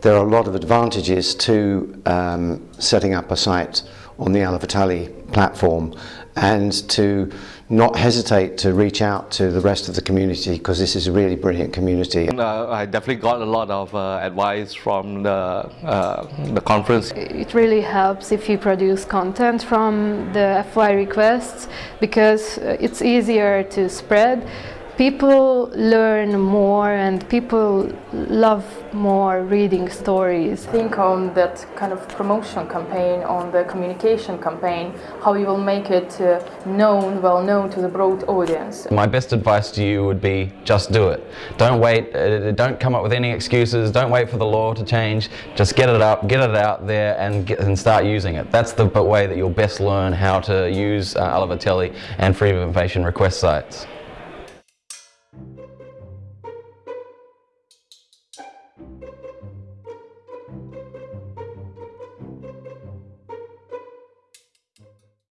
there are a lot of advantages to um, setting up a site on the Alaveteli platform and to not hesitate to reach out to the rest of the community because this is a really brilliant community. Uh, I definitely got a lot of uh, advice from the, uh, the conference. It really helps if you produce content from the FOI requests because uh, it's easier to spread people learn more and people love more reading stories. Think on that kind of promotion campaign, on the communication campaign, how you will make it uh, known, well known to the broad audience. My best advice to you would be just do it. Don't wait, uh, don't come up with any excuses, don't wait for the law to change, just get it up, get it out there and, get, and start using it. That's the way that you'll best learn how to use uh, Alaveteli and Freedom of Information request sites. Thank you.